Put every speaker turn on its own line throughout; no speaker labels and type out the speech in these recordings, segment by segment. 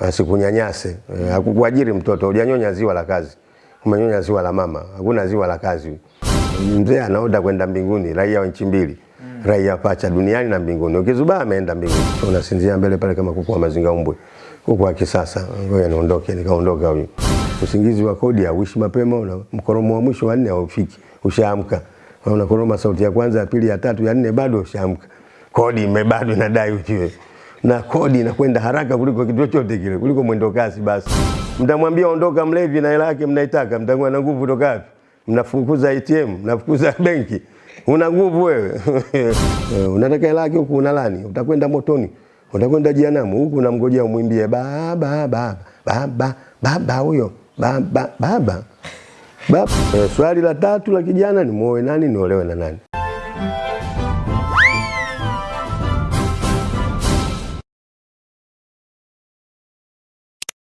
asikunyanyase. Hakukuajiri Hakukuajiri mtoto, hujanyonya ziwa la kazi, umenyonya ziwa la mama, hakuna ziwa la kazi. Mzee anaoda kwenda mbinguni, raia wa nchi mbili raia pacha duniani na mbinguni. Ukizubaa ameenda mbinguni, unasinzia mbele pale kama kuku wa mazinga umbwe, kuku wa kisasa. Ngoja niondoke, nikaondoka huyu. Usingizi wa kodi hauishi mapema, una mkoromo wa mwisho wa nne haufiki, ushaamka. Unakoroma sauti ya kwanza, ya pili, ya tatu, ya nne, bado ushaamka. Kodi mebado nadai inadai ujue, na kodi inakwenda haraka kuliko kitu chochote kile, kuliko mwendo kasi. Basi mtamwambia ondoka mlevi na hela yake mnaitaka, mtakuwa na nguvu kutoka wapi? Mnafukuza ATM, mnafukuza benki una nguvu wewe unataka hela yake huku unalani, utakwenda motoni, utakwenda jehanamu, huku unamngojea umwimbie baba baba baba baba huyo baba baba baba. Eh, swali la tatu la kijana ni muoe nani, niolewe na nani?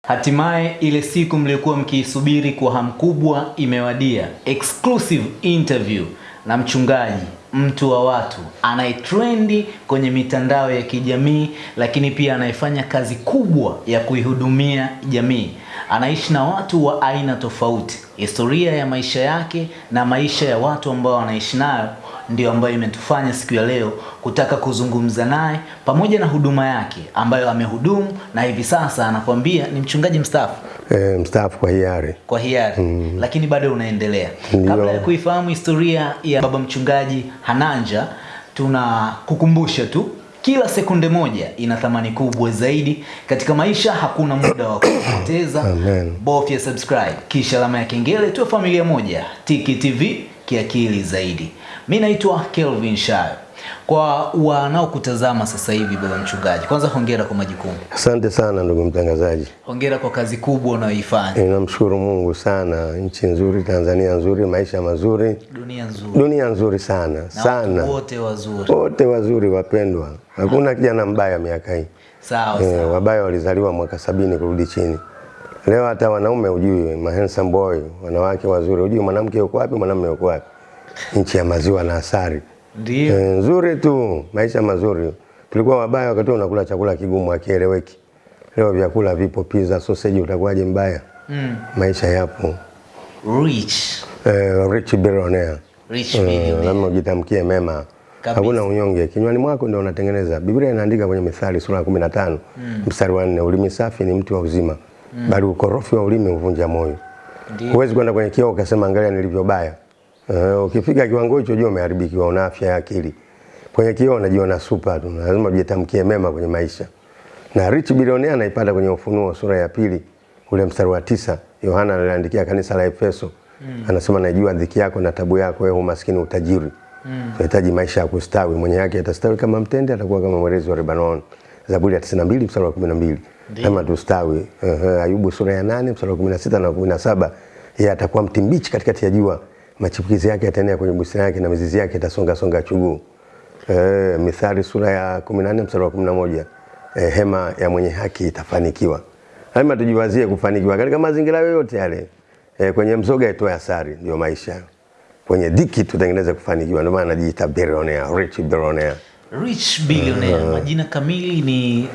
Hatimaye ile siku mliokuwa mkiisubiri kwa hamu kubwa imewadia. Exclusive interview na mchungaji, mtu wa watu, anayetrendi kwenye mitandao ya kijamii, lakini pia anayefanya kazi kubwa ya kuihudumia jamii. Anaishi na watu wa aina tofauti. Historia ya maisha yake na maisha ya watu ambao anaishi nayo ndio ambayo imetufanya siku ya leo kutaka kuzungumza naye pamoja na huduma yake ambayo amehudumu na hivi sasa anakuambia ni mchungaji mstaafu
E, mstaafu kwa hiari.
kwa hiari Mm. lakini bado unaendelea.
Ndiyo.
Kabla ya kuifahamu historia ya baba mchungaji Hananja, tuna kukumbusha tu kila sekunde moja ina thamani kubwa zaidi katika maisha. Hakuna muda wa kupoteza. Bofya subscribe kisha alama ya kengele, tuwe familia moja. Tiki TV kiakili zaidi. Mi naitwa Kelvin Shayo. Kwa wanaokutazama sasa hivi, baba mchungaji, kwanza hongera kwa majukumu,
Asante sana ndugu mtangazaji.
hongera kwa kazi kubwa unayoifanya.
Ninamshukuru Mungu sana, nchi nzuri, Tanzania nzuri, maisha mazuri,
Dunia nzuri
dunia nzuri sana
na
sana,
wote wazuri.
wote wazuri, wapendwa. Hakuna kijana mbaya miaka hii.
Sawa
e,
sawa.
wabaya walizaliwa mwaka sabini kurudi chini. Leo hata wanaume ujui ma handsome boy, wanawake wazuri, ujui mwanamke yuko wapi, mwanamume yuko wapi. Nchi ya maziwa na asali.
Ndio.
E, nzuri tu, maisha mazuri. Tulikuwa wabaya wakati unakula chakula kigumu akieleweki Leo vyakula vipo, pizza, sausage, utakuwaje mbaya?
Mm.
Maisha yapo.
Rich.
Eh, rich billionaire.
Rich
billionaire.
billionaire.
lazima ujitamkie mema. Hakuna unyonge. Kinywani mwako ndio unatengeneza. Biblia inaandika kwenye Mithali sura ya 15 mstari wa 4, ulimi safi ni mti wa uzima. Mm. Bali ukorofi wa ulimi huvunja moyo. Huwezi kwenda kwenye kioo ukasema angalia nilivyo nilivyobaya. Uh, ukifika kiwango hicho jua umeharibikiwa, una afya ya akili. Kwenye kioo unajiona super tu, lazima ujitamkie mema kwenye maisha. Na rich bilionea anaipata kwenye Ufunuo sura ya pili ule mstari wa tisa. Yohana aliandikia kanisa la Efeso. mm. Anasema najua dhiki yako na tabu yako, wewe umaskini utajiri. Unahitaji maisha ya kustawi, mwenye yake atastawi kama mtende, atakuwa kama mwerezi wa Lebanon. Zaburi ya 92 mstari wa 12. Kama tustawi. Uh, Ayubu sura ya 8 mstari wa 16 na 17. Yeye atakuwa mti mbichi katikati ya jua, machipukizi yake yataenea kwenye bustani yake na mizizi yake itasonga songa chuguu. Eh, Mithali sura ya 14 mstari wa 11. Eh, hema ya mwenye haki itafanikiwa. Lazima tujiwazie kufanikiwa katika mazingira yoyote yale. Eh, kwenye mzoga itoe asari, ndio maisha. Kwenye dhiki tutengeneze kufanikiwa, ndio maana anajiita billionaire, rich billionaire.
Rich billionaire. Majina kamili ni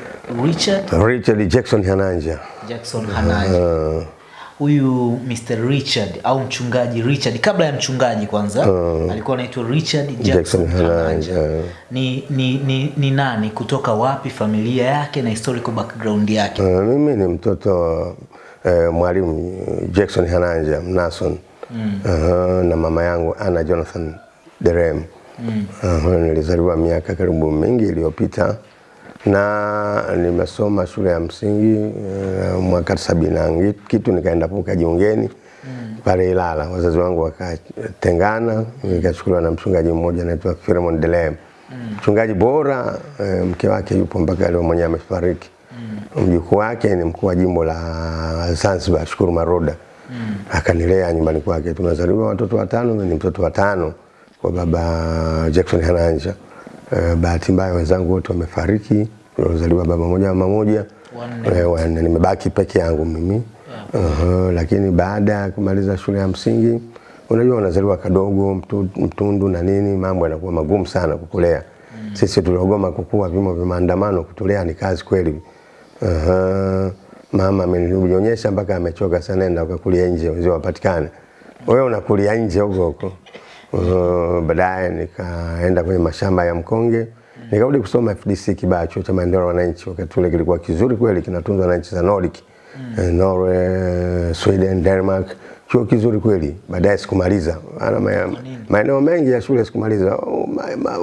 Richard
Richard Jackson Hananja.
Jackson Hananja. Huyu Mr. Richard au mchungaji Richard, kabla ya mchungaji kwanza alikuwa anaitwa Richard Jackson,
Jackson
Hananja.
Hananja.
Ni, ni, ni, ni nani, kutoka wapi, familia yake na historical background yake?
Uh, mimi ni mtoto wa uh, mwalimu Jackson Hananja Mnason mm. uh, na mama yangu Anna Jonathan Derem mm. uh, nilizaliwa miaka karibu mingi iliyopita na nimesoma shule ya msingi uh, mwaka sabini na kitu nikaenda puka jiungeni mm. pale Ilala. Wazazi wangu wakatengana, nikachukuliwa na mchungaji mmoja anaitwa Philemon Delem mchungaji bora e, mke wake yupo mpaka leo mwenyewe amefariki. Mjukuu wake ni mkuu wa jimbo la Zanzibar, Shukuru Maroda. Akanilea nyumbani kwake. Tumezaliwa watoto watano, ni mtoto wa tano kwa baba Jackson Hananja. Eh, bahati mbaya wenzangu wote wamefariki. Tulizaliwa baba moja mama moja.
Wanne.
Eh. Nimebaki peke yangu mimi. yeah. Uh, -huh. lakini baada ya kumaliza shule ya msingi unajua unazaliwa kadogo mtu, mtundu na nini, mambo yanakuwa magumu sana kukulea. mm. Sisi tuliogoma kukua vimo vya maandamano, kutulea ni kazi kweli. Uh, -huh. mama amenionyesha mpaka amechoka sana, nenda ukakulia nje wazee wapatikane. Wewe unakulia nje huko huko. Uh, baadaye nikaenda kwenye mashamba ya mkonge nikarudi kusoma FDC Kibaha, chuo cha maendeleo wananchi. Wakati ule kilikuwa kizuri kweli, kinatunzwa na nchi za Nordic mm. Norway, Sweden, Denmark, chuo kizuri kweli. Baadaye sikumaliza Ana maeneo mengi ya shule sikumaliza. Oh,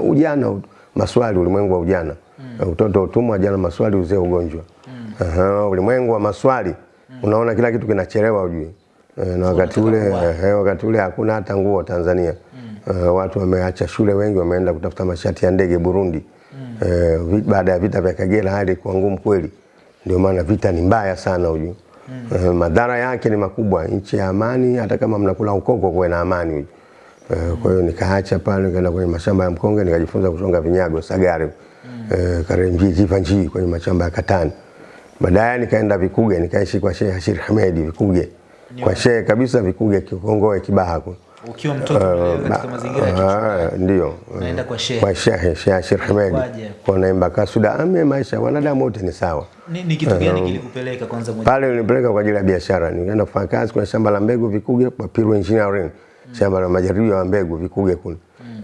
ujana, maswali, ulimwengu wa ujana mm. utoto utumwa, jana maswali, uzee ugonjwa mm. Aha, ulimwengu wa maswali unaona kila kitu kinachelewa ujui Eh, na wakati ule eh, wakati ule hakuna hata nguo Tanzania Eh, watu wameacha shule, wengi wameenda kutafuta mashati ya ndege Burundi. Mm. Uh, baada ya vita vya Kagera hali kwa ngumu kweli, ndio maana vita ni mbaya sana huyu. Mm. Uh, madhara yake ni makubwa. Nchi ya amani, hata kama mnakula ukoko, kuwe na amani huyu. Uh, mm. kwa hiyo nikaacha pale, nikaenda kwenye mashamba ya mkonge, nikajifunza kushonga vinyago Sagare, uh, Karenji, Jivanji kwenye mashamba ya katani. Baadaye nikaenda Vikuge, nikaishi kwa Sheikh Hashir Hamedi Vikuge, kwa shehe kabisa Vikuge, Kikongoe, Kibaha kule.
Ukiwa mtoto uh, katika mazingira ya
Ah, ndio
Naenda kwa shehe.
kwa shehe Sheikh Hamedi kwa naimba kasuda ame maisha wanadamu wote ni sawa.
Ni, ni kitu gani kilikupeleka kwanza moja?
Pale nilipeleka kwa ajili ya biashara, nikaenda kufanya kazi kwa shamba la mbegu Vikuge kwa Piru Engineering, shamba la majaribio ya mbegu Vikuge kule.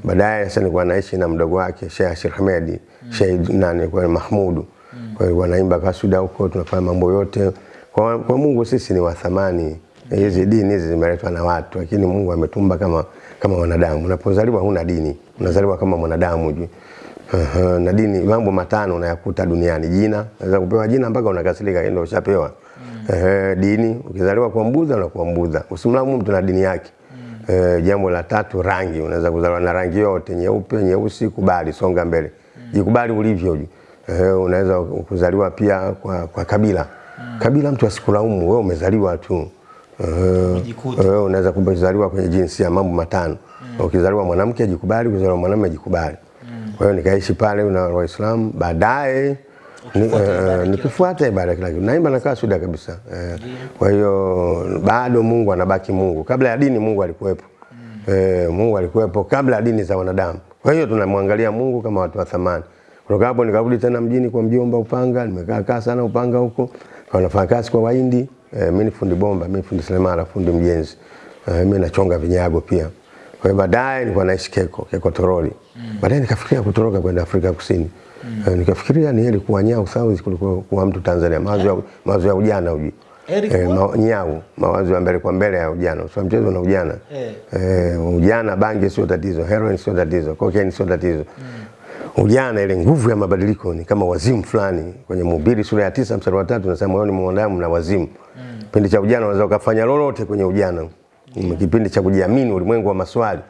Baadaye sasa nilikuwa naishi na mdogo wake Sheikh Ashir Hamedi, Sheikh nani kwa Mahmudu. Kwa hiyo wanaimba kasuda huko, tunafanya mambo yote. Kwa, kwa Mungu sisi ni wa thamani. Hizi dini hizi zimeletwa na watu, lakini Mungu ametumba kama kama wanadamu. Unapozaliwa huna dini, unazaliwa kama mwanadamu juu. Uh, na dini mambo matano unayakuta duniani. Jina, unaweza kupewa jina mpaka unakasirika, ndio ushapewa. mm. Eh, dini, ukizaliwa kwa mbudha unakuwa mbudha. Usimlamu mtu na dini yake. mm. Eh, jambo la tatu rangi, unaweza kuzaliwa na rangi yote, nyeupe, nyeusi, kubali, songa mbele. mm. Jikubali ulivyo. juu. Eh, unaweza kuzaliwa pia kwa, kwa kabila. mm. Kabila mtu asikulaumu, wewe umezaliwa tu.
Uh,
wewe unaweza kuzaliwa kwenye jinsia mambo matano. Mm. Ukizaliwa mwanamke ajikubali, ukizaliwa mwanamume ajikubali. Kwa hiyo nikaishi pale na Waislamu, baadaye eh, nikifuata ibada kila kitu. Naimba nakaa suda kabisa. Eh, Kwa hiyo bado Mungu anabaki Mungu. Kabla ya dini Mungu alikuwepo. Eh, Mungu alikuwepo kabla ya dini za wanadamu. Kwa hiyo tunamwangalia Mungu kama watu wa thamani. Kutoka hapo nikarudi tena mjini kwa mjomba Upanga, nimekaa kaa sana Upanga huko. Kwa nafanya kazi kwa Wahindi. Eh, mimi ni fundi bomba, mimi fundi seremala, fundi mjenzi. Eh, mimi nachonga vinyago pia. Kwa hiyo baadaye nilikuwa naishi Keko, Keko Toroli. Mm. Baadaye nikafikiria kutoroka kwenda Afrika Kusini. Mm. Eh, nikafikiria ni heri kuwa Nyau South kuliko kuwa mtu Tanzania. Mawazo ya, mawazo ya ujana uji. Eh, ma, Nyau, mawazo ya mbele kwa mbele ya ujana. Sio mchezo na ujana.
Eh.
Eh, ujana bangi sio tatizo, heroin sio tatizo, cocaine sio tatizo. Ujana ile nguvu ya mabadiliko ni kama wazimu fulani. Kwenye Mhubiri sura ya tisa mstari wa tatu nasema moyoni mwa mwanadamu na wazimu. Mm. Kipindi cha ujana unaweza ukafanya lolote kwenye ujana. Ni Kipindi cha kujiamini, ulimwengu wa maswali.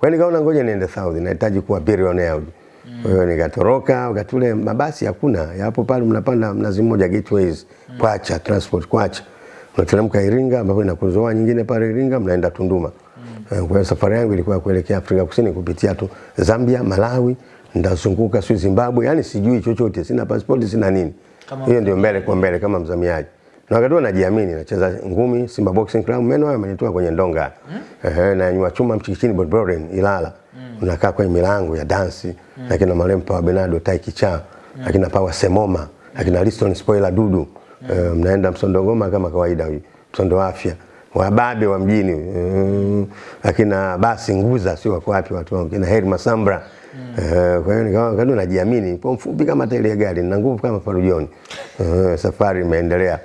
Kwa hiyo nikaona ngoja niende South, nahitaji kuwa billionaire. Mm. Kwa hiyo nikatoroka, wakati ule mabasi hakuna. Yapo pale mnapanda mnazi mmoja Gateways, mm. Kwacha Transport Kwacha. Mnateremka Iringa ambapo inakuzoa nyingine pale Iringa mnaenda Tunduma. Mm. Kwa hiyo safari yangu ilikuwa kuelekea Afrika Kusini kupitia tu Zambia, Malawi, ndazunguka sio Zimbabwe, yani sijui chochote, sina passport, sina nini. Hiyo ndio mbele kwa mbele kama mzamiaji. Na wakati huo najiamini, nacheza ngumi Simba Boxing Club, meno hayo yamenitoa kwenye ndonga. Ehe, na nyua chuma mchikichini Bodybuilding Ilala. Unakaa kwenye milango ya dansi, lakini na Malempa wa Benado Tai Kichaa, lakini na Power Semoma, lakini na Liston Spoiler Dudu. Mnaenda msondo ngoma kama kawaida huyu. Msondo afya. Wababe wa mjini. Mm, akina basi nguza sio wako wapi watu wangu. Kina Heri Masambra. Eh, kwa hiyo nikawa kadu najiamini, kwa mfupi kama ya gari, na nguvu kama parujoni. Uh, safari imeendelea.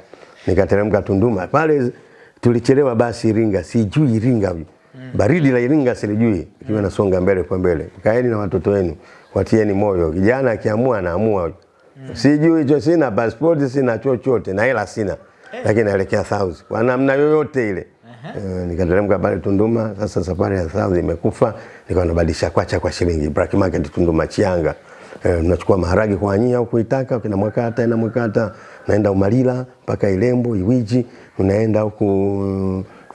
Nikateremka Tunduma. Pale tulichelewa basi Iringa, sijui Iringa. Baridi la Iringa silijui. Kiwa nasonga mbele kwa mbele. Kaeni na watoto wenu, watieni moyo. Kijana akiamua anaamua. Sijui hicho, sina passport, sina chochote na hela sina. Lakini naelekea South kwa namna yoyote ile. Uh, nikateremka pale Tunduma. Sasa safari ya South imekufa, nikawa nabadilisha kwacha kwa shilingi Black Market Tunduma Chianga. Eh, nachukua maharage kwa nyia huko Itaka, kina Mwakata ina Mwakata, naenda Umalila mpaka Ilembo, Iwiji, unaenda huku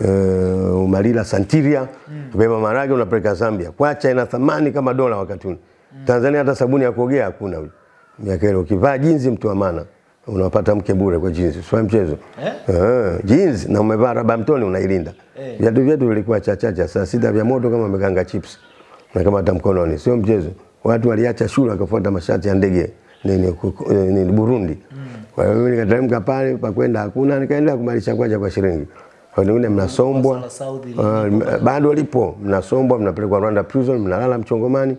uh, Umalila Santiria, mm. beba maharage unapeleka Zambia. Kwacha ina thamani kama dola wakati ule. Tanzania hata sabuni ya kuogea hakuna huyu. Miaka ile ukivaa jinzi mtu wa maana unapata mke bure kwa jeans, sio mchezo.
Eh?
Uh, jeans na umevaa raba mtoni unailinda.
Eh.
Viatu vyetu vilikuwa chachacha saa sita vya moto kama mganga chips. Na kama hata mkononi, sio mchezo. Watu waliacha shule wakafuata mashati ya ndege nini, eh, nini Burundi. Kwa hiyo mimi nikateremka pale pa kwenda hakuna, nikaendelea kumalisha kwaja kwa shilingi. Kwa wengine mnasombwa uh, bado lipo, mnasombwa, mnapelekwa Rwanda prison, mnalala Mchongomani,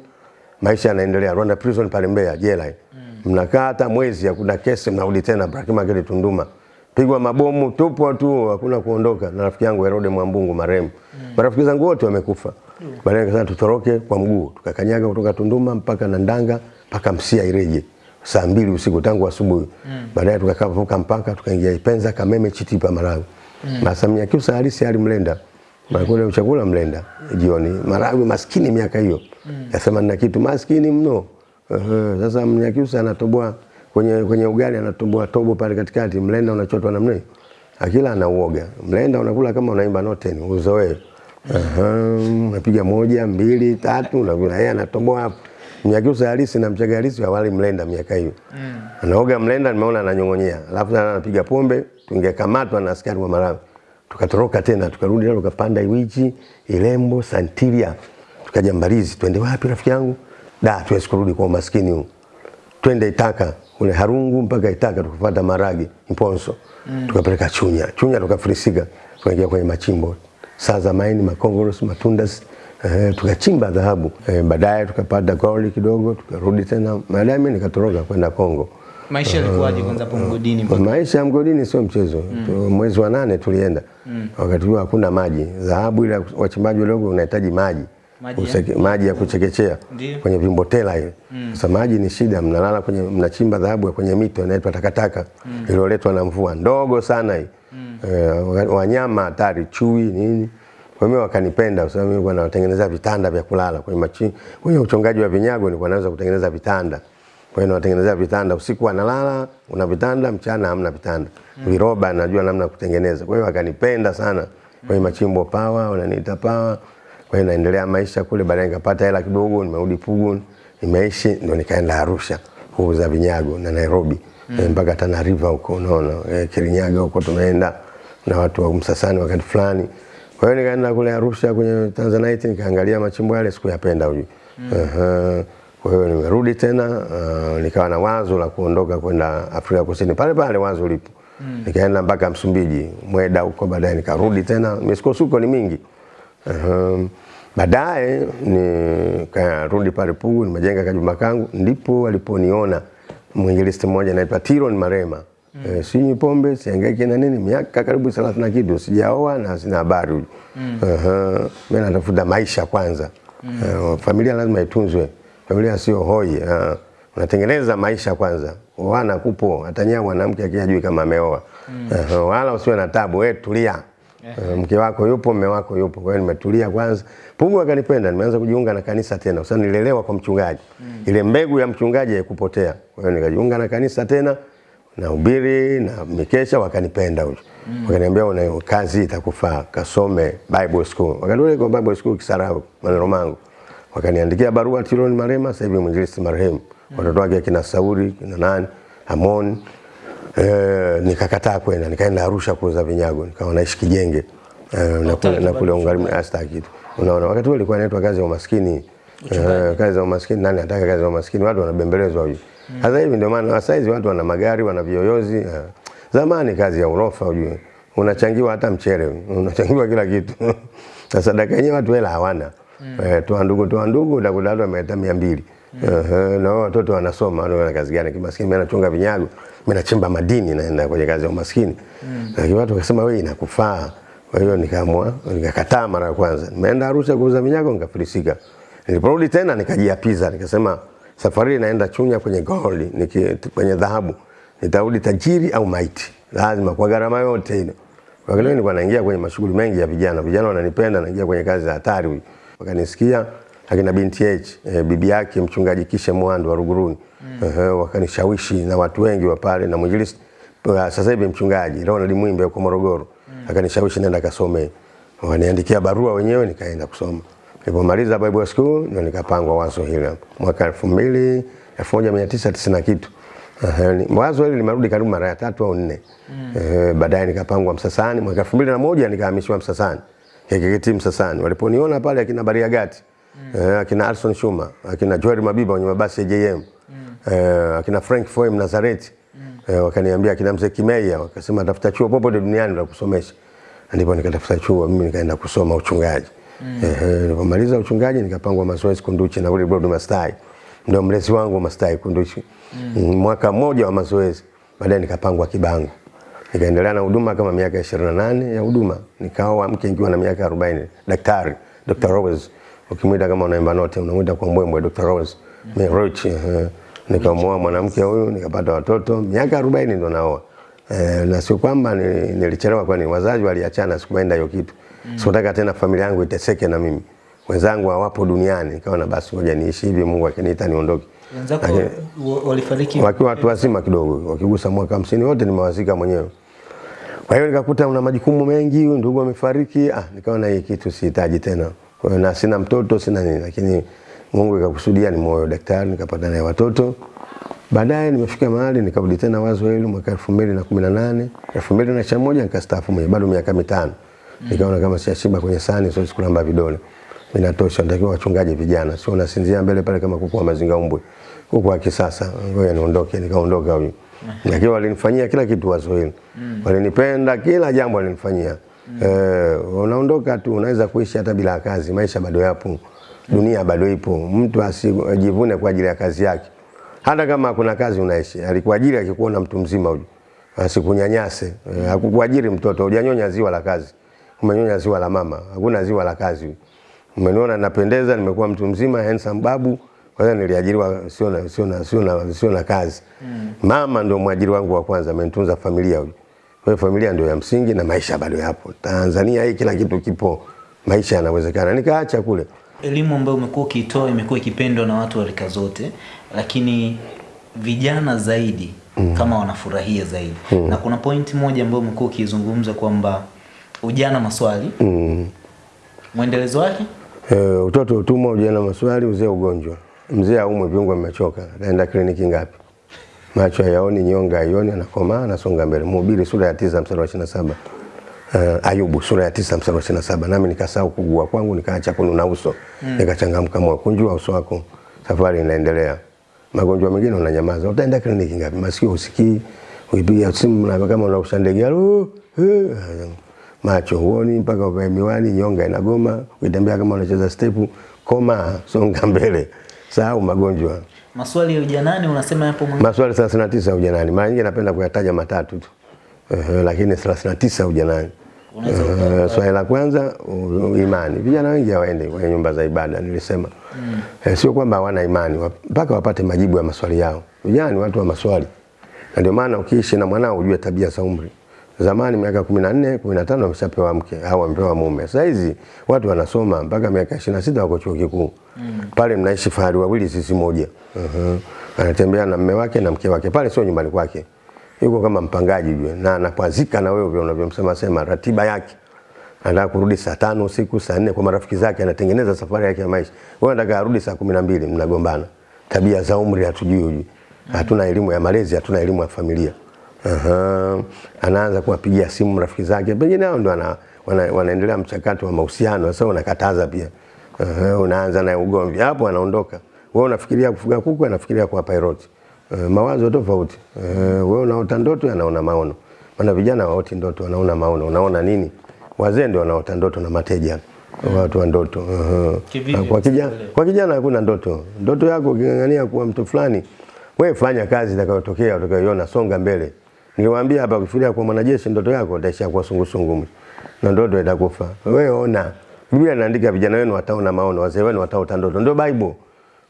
maisha yanaendelea. Rwanda prison pale Mbeya jela. Mnakaa hata mwezi, hakuna kesi, mnarudi tena Ibrahim Market Tunduma, pigwa mabomu, tupwa tu, hakuna kuondoka. Na rafiki yangu Herode Mwambungu marehemu, marafiki zangu wote wamekufa. Baadaye nikasema tutoroke kwa mguu, tukakanyaga kutoka Tunduma mpaka Nandanga mpaka Msia Ireje saa mbili usiku tangu asubuhi. mm. Baadaye tukavuka mpaka tukaingia Ipenza, Kameme, Chitipa, Malawi. Na Samia Kiusa halisi hali Mlenda Nakula uchakula Mlenda jioni. Malawi maskini miaka hiyo ya themanini na kitu, maskini mno. Sasa Mnyakyusa anatoboa kwenye kwenye ugali anatoboa tobo pale katikati, Mlenda unachotwa namna hiyo. Akila anauoga. Mlenda unakula kama unaimba noten, uzoee. Unapiga moja, mbili, tatu, unakula. Yeye anatoboa hapo. Mnyakyusa halisi na Mchaga halisi hawali Mlenda miaka hiyo. Mm. Anaoga Mlenda, nimeona ananyong'onyea. Alafu anapiga pombe, tungekamatwa na askari wa Malawi tukatoroka tena tukarudi leo tukapanda Iwichi, Ilembo, Santiria. tukaja Mbalizi. Twende wapi rafiki yangu? Da, tuwezi kurudi kwa umaskini huu. Twende Itaka, kule Harungu mpaka Itaka tukapata Maragi, Mponso. mm. Tukapeleka Chunya. Chunya tukafirisika tukaingia kwenye machimbo. Saa za maini, makongoros, matundas. Eh, tukachimba dhahabu. Eh, baadaye tukapata gold kidogo, tukarudi tena. Baadaye mimi nikatoroka kwenda Kongo.
Maisha yalikuwaje kwanza hapo mgodini? mpaka-
Maisha ya mgodini sio mchezo. Mm. Mwezi wa nane tulienda. Mm. Wakati huo hakuna maji. Dhahabu ile wachimbaji wadogo unahitaji maji.
Maji?
Useke, maji ya kuchekechea
Ndiyo.
kwenye vimbotela Mm. Sasa maji ni shida, mnalala kwenye mnachimba dhahabu kwenye mito inaitwa takataka mm. iliyoletwa na mvua ndogo sana hii. mm. E, wanyama hatari, chui nini. Kwa hiyo wakanipenda kwa sababu mimi nilikuwa natengeneza vitanda vya kulala kwenye machi, kwenye uchongaji wa vinyago nilikuwa naweza kutengeneza vitanda. Kwa hiyo nawatengenezea vitanda, usiku analala una vitanda, mchana hamna vitanda. mm. Viroba najua namna kutengeneza. Kwa hiyo wakanipenda sana kwenye machimbo pawa, wananiita pawa. Kwa hiyo naendelea maisha kule, baadaye nikapata hela kidogo, nimerudi Pugu, nimeishi, ndio nikaenda Arusha kuuza vinyago na Nairobi mm. mpaka Tana River huko, unaona eh, Kirinyaga huko tumeenda na watu wa Msasani wakati fulani. Kwa hiyo nikaenda kule Arusha kwenye Tanzanite nikaangalia machimbo yale, sikuyapenda huyu. Mm. Uh-huh. Kwa hiyo nimerudi tena uh, nikawa na wazo la kuondoka kwenda Afrika Kusini pale pale wazo lipo. Mm. Nikaenda mpaka Msumbiji, Mweda huko, baadaye nikarudi tena. Misukosuko ni mingi. Uh, baadaye nikarudi pale Pugu, nimejenga kajumba kangu, ndipo waliponiona mwinjilisti mmoja anaitwa Tiron Marema. mm. E, sinywi pombe, sihangaiki na nini, miaka karibu 30 na kitu, sijaoa na sina habari huyu. -huh. mimi natafuta maisha kwanza. mm. Uh, familia lazima itunzwe. Familia sio hoi. Uh, unatengeneza maisha kwanza. Wana kupo atanyea mwanamke akijui kama ameoa. mm. Uh, wala usiwe na tabu, wewe tulia. Uh, mke wako yupo, mume wako yupo. Kwa hiyo nimetulia kwanza. Pungu akanipenda, nimeanza kujiunga na kanisa tena. Sasa nilelewa kwa mchungaji. Mm. Ile mbegu ya mchungaji haikupotea. Kwa hiyo nikajiunga na kanisa tena na ubiri na mikesha wakanipenda huyo. Wakaniambia una kazi itakufaa, kasome Bible school. Wakati ule kwa Bible school Kisarawe, maneno mangu. Wakaniandikia barua Tiloni Marema, sasa hivi mwinjilisti marehemu. Watoto wake kina Sauri, kina nani, Amon. Eh, nikakataa kwenda, nikaenda Arusha kuuza vinyago, nikawa naishi Kijenge. Eh, na kule na kule Ungari hasta kitu. Unaona, wakati ule ilikuwa inaitwa kazi ya umaskini. Eh, kazi za umaskini, nani anataka kazi za umaskini? Watu wanabembelezwa hivi. Sasa hivi ndio maana sasa hizi watu wana magari, wana viyoyozi. Zamani kazi ya urofa ujue. Unachangiwa hata mchele, unachangiwa kila kitu. Sasa dakika yenyewe watu hela hawana. Eh, toa ndugu toa ndugu utakuta watu wameleta 200. Eh, na wao watoto wanasoma, wana kazi gani? Kimaskini anachunga nachunga vinyago, mimi nachimba madini naenda kwenye kazi ya umaskini. Mm. Lakini watu wakasema wewe inakufaa. Kwa hiyo nikaamua, nikakataa mara ya kwanza. Nimeenda Arusha kuuza vinyago nikafilisika. Niliporudi tena nikajiapiza, nikasema safari naenda Chunya kwenye gold, niki, kwenye dhahabu. Nitarudi tajiri au maiti. Lazima kwa gharama yote ile. Kwa hiyo nilikuwa naingia kwenye mashughuli mengi ya vijana. Vijana wananipenda, naingia kwenye kazi za hatari. Wakanisikia akina binti H, e, bibi yake mchungaji Kishe Mwandu wa Ruguruni. mm. uh -huh, wakanishawishi na watu wengi wa pale na mwinjilisti uh, sasa hivi mchungaji Ronald Mwimbe yuko Morogoro. mm. Akanishawishi nenda kasome. waniandikia barua wenyewe nikaenda kusoma. Nilipomaliza Bible School ndio nikapangwa wazo hili. Mwaka 2000 1990 na kitu. uh, wazo hili limerudi karibu mara ya tatu au nne. mm. uh, baadaye nikapangwa Msasani mwaka 2001 nikahamishiwa Msasani. KKKT Msasani. Waliponiona pale akina Bariagati, eh, akina Alson Shuma, akina Joel Mabiba wenye mabasi ya JM. mm. Eh, akina Frank Foem Nazareth mm. Eh, wakaniambia akina mzee Kimeia wakasema tafuta chuo popote duniani la kusomesha. Ndipo nikatafuta chuo mimi nikaenda kusoma uchungaji. Eh, eh, nilipomaliza uchungaji nikapangwa mazoezi Kunduchi na ule Broad Mastai. Ndio mlezi wangu Mastai Kunduchi. Mm. Mwaka mmoja wa mazoezi baadaye nikapangwa Kibangu. Nikaendelea na huduma kama miaka 28 ya huduma. Nikaoa mke nikiwa na miaka 40. Daktari Dr. Rose. Ukimwita kama unaimba note unamwita kwa mbwembwe Dr. Rose. Mimi Roach. Uh, nikamwoa mwanamke huyu nikapata watoto miaka 40 ndo naoa. Eh, na sio kwamba nilichelewa kwani wazazi waliachana sikuenda hiyo kitu. mm. Sikutaka tena familia yangu iteseke na mimi. Wenzangu hawapo duniani. Nikaona basi ngoja niishi hivi Mungu akiniita niondoke.
Wenzako walifariki
wakiwa watu wazima kidogo, wakigusa mwaka hamsini wote nimewazika mwenyewe. Kwa hiyo nikakuta una majukumu mengi, ndugu amefariki. ah, nikaona hii kitu sihitaji tena. Kwa hiyo na sina mtoto sina nini, lakini Mungu ikakusudia ni moyo daktari, nikapata naye watoto. Baadaye nimefika mahali nikarudi tena wazo hilo mwaka 2018, 2021 nikastaafu mwenyewe, bado miaka mitano. Nikaona kama siashiba kwenye sani siwezi kulamba vidole. Inatosha, natakiwa wachungaji vijana, sio nasinzia mbele pale kama kuku wa mazinga umbwe. Kuku wa kisasa, ngoja niondoke, nikaondoka huyu. Lakini walinifanyia kila kitu wazo hili. Walinipenda, kila jambo walinifanyia. Eh, unaondoka tu, unaweza kuishi hata bila kazi, maisha bado yapo. Dunia bado ipo. Mtu asijivune kwa ajili ya kazi yake. Hata kama kuna kazi unaishi, alikuajiri akikuona mtu mzima huyu. Asikunyanyase. Eh, hakukuajiri mtoto, hujanyonya ziwa la kazi. Umenyonya ziwa la mama. Hakuna ziwa la kazi. huyu. Umeniona napendeza, nimekuwa mtu mzima, handsome babu. Kwa hiyo niliajiriwa sio na sio na sio na sio na kazi. Mama ndio mwajiri wangu wa kwanza, amenitunza familia huyu. Kwa hiyo familia ndio ya msingi na maisha bado yapo. Tanzania hii kila kitu kipo. Maisha yanawezekana. Nikaacha kule.
elimu ambayo umekuwa ukiitoa imekuwa ikipendwa na watu wa rika zote, lakini vijana zaidi mm. kama wanafurahia zaidi mm. na kuna pointi moja ambayo umekuwa ukizungumza kwamba ujana maswali
Mm.
mwendelezo wake
Eh, utoto utumwa, ujana maswali, uzee ugonjwa. Mzee aumwe viungo vimechoka, naenda kliniki ngapi? Macho yaoni, nyonga yaoni anakomaa, anasonga mbele. Mhubiri sura ya tisa mstari wa 27. Uh, Ayubu sura ya tisa mstari wa 27. Nami nikasahau kugua kwangu, nikaacha kununa uso, mm. nikachangamka moyo. Kunjua uso wako, safari inaendelea. Magonjwa mengine unanyamaza, utaenda kliniki ngapi? Masikio usikii, uipiga simu na kama unausha ndege, "Halo, eh," macho huoni mpaka uvae miwani, nyonga inagoma, ukitembea kama unacheza stepu, koma, songa mbele, sahau magonjwa.
Maswali ya ujanani unasema yapo mwingi.
Maswali 39 ya ujanani, mara nyingi napenda kuyataja matatu tu, Uh, lakini 39 ya ujanani. Uh, Swali la kwanza uh, imani. Vijana wengi hawaendi kwenye nyumba za ibada, nilisema Mm. Eh, sio kwamba hawana imani, mpaka wapate majibu ya maswali yao. Vijana ni watu wa maswali, na ndio maana ukiishi na mwanao ujue tabia za umri. Zamani miaka 14, 15 wameshapewa mke au wamepewa mume. Sasa hizi watu wanasoma mpaka miaka 26 wako chuo kikuu. Mm. Pale mnaishi fahari wawili sisi moja. Uh -huh. Anatembea na mume wake na mke wake. Pale sio nyumbani kwake. Yuko kama mpangaji jue na anakwazika na wewe vile unavyomsema sema ratiba yake. Anataka kurudi saa tano usiku, saa nne kwa marafiki zake, anatengeneza safari yake ya maisha. Wewe unataka arudi saa kumi na mbili, mnagombana. Tabia za umri hatujui hujui. Hatuna elimu ya malezi, hatuna elimu ya familia. Aha. Anaanza kuwapigia simu rafiki zake, pengine hao ndio wana, wana, wanaendelea mchakato wa mahusiano. Sasa unakataza pia. Aha. Unaanza naye ugomvi, hapo anaondoka. Wewe unafikiria kufuga kuku, anafikiria kuwa pilot. Uh, mawazo tofauti. Uh, wewe unaota ndoto, anaona maono. Maana vijana waoti ndoto, wanaona maono. Unaona nini? Wazee ndio wanaota ndoto na mateja. Watu wa ndoto. Uh,
-huh.
kwa kijana, kwa kijana hakuna ndoto. Ndoto yako uking'ang'ania kuwa mtu fulani, wewe fanya kazi itakayotokea utakayoiona, songa mbele. Niliwaambia hapa kufikiria kwa mwanajeshi, ndoto yako utaishia kuwa sungusungu na ndoto itakufa. Wewe ona, Biblia inaandika vijana wenu wataona maono, wazee wenu wataota ndoto. Ndio Bible.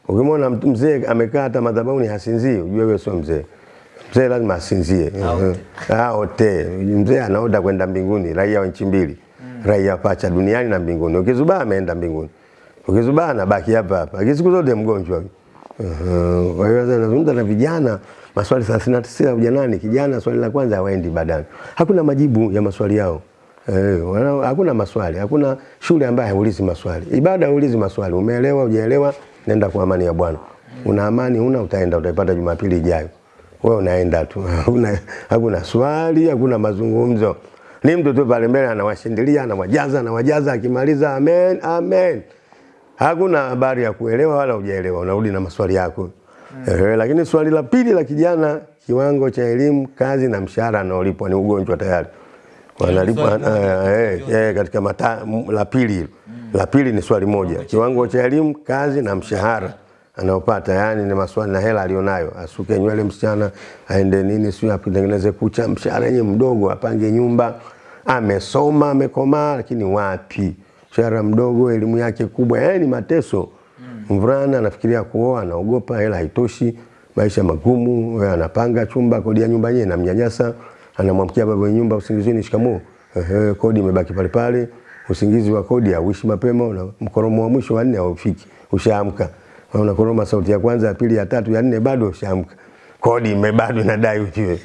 Ukimwona mtu mzee amekaa hata madhabahuni hasinzii, ujue wewe sio mzee. Mzee lazima asinzie.
Aote.
ote. Mzee anaoda kwenda mbinguni, raia wa nchi mbili. Raia pacha duniani na mbinguni. Ukizubaa ameenda mbinguni. Ukizubaa anabaki hapa hapa. Kisiku siku zote mgonjwa. Uh, Kwa hiyo sasa nazungumza na vijana maswali 39 ya ujanani. Kijana swali la kwanza hawaendi badani. Hakuna majibu ya maswali yao. Eh, wana- hakuna maswali, hakuna shule ambayo haulizi maswali. Ibada haulizi maswali. Umeelewa, hujaelewa, nenda kwa amani ya Bwana. Una amani, una utaenda utaipata Jumapili ijayo. Wewe unaenda tu. Hakuna hakuna swali, hakuna mazungumzo. Ni mtu tu pale mbele anawashindilia, anawajaza, anawajaza akimaliza amen, amen. Hakuna habari ya kuelewa wala hujaelewa, unarudi na maswali yako. Eh, lakini swali la pili la kijana kiwango cha elimu, kazi na mshahara anaolipwa ni ugonjwa tayari. Wanalipwa eh, eh, eh, katika mata, la pili hilo. La pili ni swali moja, kiwango cha elimu, kazi na mshahara anaopata, yani ni maswali na hela alionayo, asuke nywele msichana, aende nini, sio atengeneze kucha, mshahara yenyewe mdogo, apange nyumba, amesoma amekomaa, lakini wapi, mshahara mdogo, elimu yake kubwa, yani ni mateso. Mvulana anafikiria kuoa, anaogopa, hela haitoshi, maisha magumu, anapanga chumba, kodi ya nyumba yenyewe inamnyanyasa, anamwamkia baba wa nyumba usingizini, shikamoo, ehe, kodi imebaki pale pale, usingizi wa kodi hauishi mapema, una mkoromo wa mwisho wa nne haufiki, ushaamka, unakoroma sauti ya kwanza, ya pili, ya tatu, ya nne, bado ushaamka, kodi ime bado inadai ujue,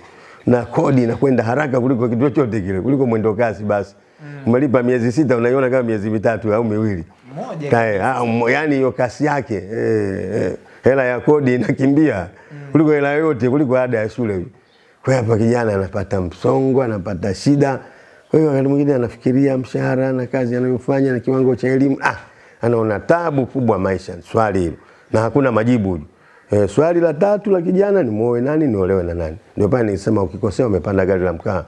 na kodi inakwenda haraka kuliko kitu chochote kile, kuliko mwendo kasi. Basi. Umelipa miezi sita, unaiona kama miezi mitatu au miwili
Moja
Kae, ah, yani hiyo kasi yake eh, eh, hela ya kodi inakimbia mm. kuliko hela yote kuliko ada ya shule. Kwa hapa kijana anapata msongo, anapata shida. Kwa hiyo wakati mwingine anafikiria mshahara na kazi anayofanya na kiwango cha elimu, ah, anaona tabu kubwa maisha. Swali hilo na hakuna majibu. Eh, swali la tatu la kijana ni muoe nani, niolewe na nani? Ndio pale nilisema ukikosea umepanda gari la mkaa.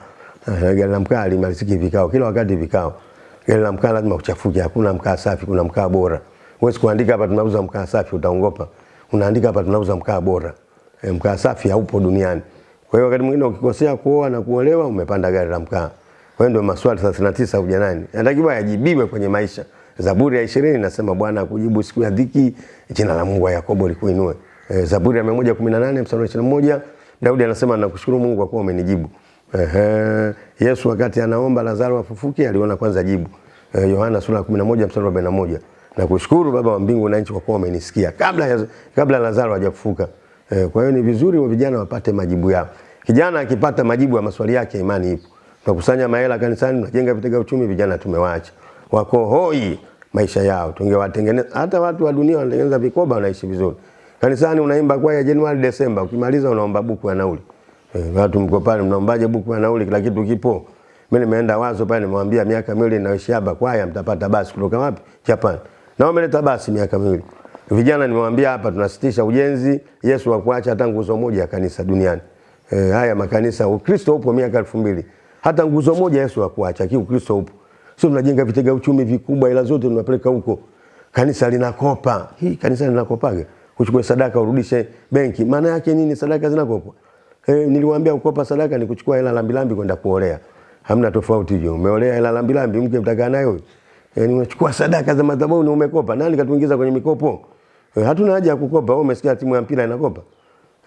Eh, gari la mkaa limaliziki vikao, kila wakati vikao Gari la mkaa lazima uchafuke, hakuna mkaa safi, kuna mkaa bora. Huwezi kuandika hapa tunauza mkaa safi, utaongopa. Unaandika hapa tunauza mkaa bora. E, mkaa safi haupo duniani. Kwa hiyo wakati mwingine ukikosea kuoa na kuolewa umepanda gari la mkaa. Kwa hiyo ndio maswali 39 ujanani. Yanatakiwa yajibiwe kwenye maisha. Zaburi ya 20 inasema Bwana akujibu siku ya dhiki, jina la Mungu wa Yakobo likuinue. E, Zaburi ya 118 mstari wa 21 Daudi anasema nakushukuru Mungu kwa kuwa umenijibu. Ehe, Yesu wakati anaomba Lazaro afufuke aliona kwanza jibu. Eh, Yohana sura ya 11 mstari wa 41. Na kushukuru Baba wa mbingu na nchi kwa kuwa umenisikia kabla ya, kabla Lazaro hajafufuka. Eh, kwa hiyo ni vizuri wa vijana wapate majibu yao. Kijana akipata majibu ya maswali yake imani ipo. Tunakusanya mahela kanisani, tunajenga vitega uchumi, vijana tumewaacha. Wako hoi maisha yao. Tungewatengeneza hata watu wa dunia wanatengeneza vikoba wanaishi vizuri. Kanisani unaimba kwaya Januari Desemba, ukimaliza unaomba buku ya nauli. Eh, watu mko pale mnaombaje buku ya nauli kila kitu kipo. Mimi nimeenda wazo pale nimwambia miaka miwili naishi hapa kwaya mtapata basi kutoka wapi? Japan. Na wameleta basi miaka miwili. Vijana nimewambia hapa tunasitisha ujenzi Yesu hakuacha hata nguzo moja ya kanisa duniani. E, haya makanisa Ukristo upo miaka elfu mbili. Hata nguzo moja Yesu hakuacha, kiu Kristo upo. Sio tunajenga vitega uchumi vikubwa ila zote tunapeleka huko. Kanisa linakopa. Hii kanisa linakopaga. Uchukue sadaka urudishe benki. Maana yake nini sadaka zinakopwa? Eh, niliwaambia kukopa sadaka ni kuchukua hela lambilambi kwenda kuolea. Hamna tofauti hiyo. Umeolea hela lambilambi mke mtakaa nayo. Eh, ni unachukua sadaka za madhabahu na umekopa. Nani katuingiza kwenye mikopo? Eh, hatuna haja ya kukopa. Wewe umesikia timu ya mpira inakopa?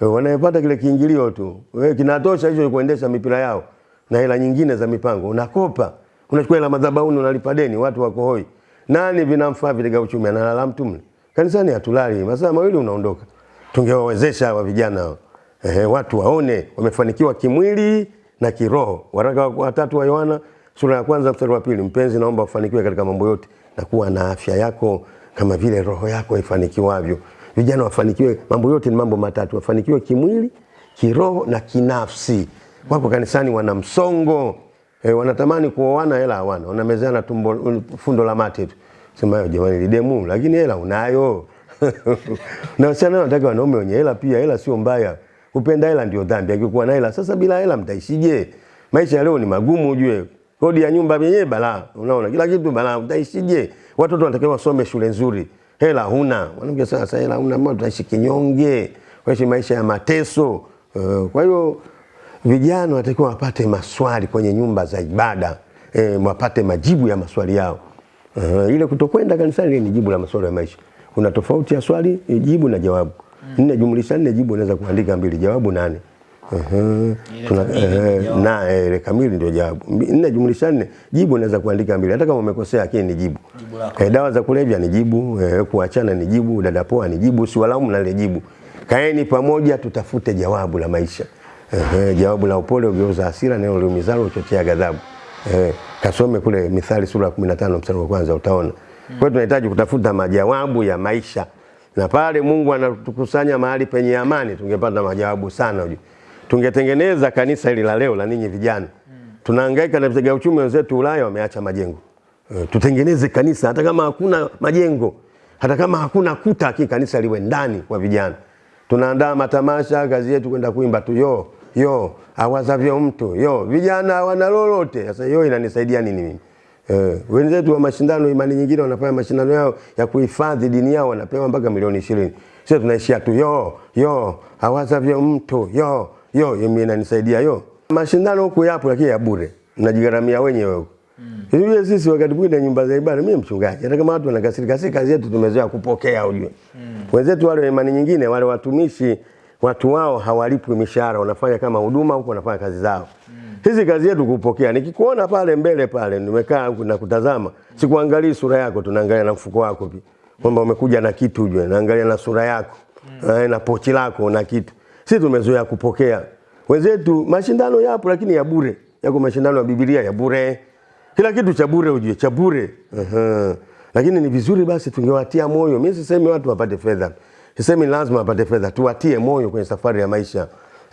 Eh, wanayepata kile kiingilio tu. Eh, kinatosha hicho kuendesha mipira yao na hela nyingine za mipango. Unakopa. Unachukua hela madhabahu unalipa deni, watu wako hoi. Nani vinamfaa vile uchumi analala mtu mle? Kanisani hatulali, masaa mawili unaondoka. Tungewawezesha hawa vijana hao. Eh, watu waone wamefanikiwa kimwili na kiroho. Waraka wa tatu wa Yohana sura ya kwanza mstari wa pili, mpenzi, naomba ufanikiwe katika mambo yote na kuwa na afya yako kama vile roho yako ifanikiwavyo. Vijana wafanikiwe, mambo yote ni mambo matatu, wafanikiwe kimwili, kiroho na kinafsi. Wako kanisani wana msongo e, wanatamani kuoana, hela hawana, wanamezana tumbo fundo la mate tu. Sema yo jamani, lidemu, lakini hela unayo na wasichana wanataka wanaume wenye hela pia. Hela sio mbaya, kupenda hela ndio dhambi. Akikuwa na hela sasa, bila hela mtaishije? Maisha leo ni magumu, ujue kodi ya nyumba yenyewe balaa, unaona kila kitu balaa, utaishije? Watoto wanatakiwa wasome shule nzuri, hela huna. Mwanamke sasa, hela huna, mbona tutaishi kinyonge, waishi maisha ya mateso. Uh, kwa hiyo vijana wanatakiwa wapate maswali kwenye nyumba za ibada E, wapate majibu ya maswali yao. Uh, ile kutokwenda kanisani ni jibu la maswali ya maisha. Kuna tofauti ya swali jibu na jawabu. Nne jumlisha nne jibu unaweza kuandika mbili, jawabu nane. Uh-huh. Tuna, eh, na eh, ile kamili ndio jawabu. Nne jumlisha nne jibu unaweza kuandika mbili, hata kama umekosea, lakini ni jibu.
Jibu.
Eh, dawa za kulevya ni jibu, eh, kuachana ni jibu, dada poa ni jibu, siwalaumu na ile jibu. Kaeni pamoja, tutafute jawabu la maisha. Eh, jawabu la upole ugeuza hasira, neno liumizalo uchochea ghadhabu. Eh, kasome kule Mithali sura ya 15 mstari wa kwanza utaona. Kwa hiyo tunahitaji kutafuta majawabu ya maisha. Na pale Mungu anatukusanya mahali penye amani, tungepata majawabu sana. Tungetengeneza kanisa hili la leo la ninyi vijana. Tunahangaika na vitega uchumi wenzetu Ulaya wameacha majengo. E, tutengeneze kanisa hata kama hakuna majengo, hata kama hakuna kuta, lakini kanisa liwe ndani kwa vijana. tunaandaa matamasha, kazi yetu kwenda kuimba tu yo yo, awazavyo mtu yo, vijana hawana lolote. Sasa yo inanisaidia nini mimi? Eh, wenzetu wa mashindano imani nyingine wanafanya mashindano yao ya kuhifadhi dini yao wanapewa mpaka milioni ishirini. Sio tunaishia tu yo yo, hawaza vya mtu yo yo, mimi inanisaidia yo. Mashindano huku yapo lakini ya bure, Mnajigaramia wenyewe huko. Hivi sisi wakati mwingine nyumba za ibada, mimi mchungaji, hata kama watu wanakasirika, si kazi yetu, tumezoea kupokea ujue. Mm. Wenzetu wale imani nyingine, wale watumishi, watu wao hawalipwi mishahara, wanafanya kama huduma huko, wanafanya kazi zao. Hizi kazi yetu kupokea. Nikikuona pale mbele pale, nimekaa na kutazama, sikuangalii sura yako, tunaangalia na mfuko wako pia, kwamba umekuja na kitu ujue, naangalia na sura yako mm. na pochi lako na kitu. Sisi tumezoea kupokea. Wenzetu mashindano yapo, lakini ya bure. Yako mashindano ya Biblia ya bure kila kitu cha bure ujue, cha bure. Uh-huh. Lakini ni vizuri basi tungewatia moyo. Mimi sisemi watu wapate fedha, sisemi lazima wapate fedha, tuwatie moyo kwenye safari ya maisha,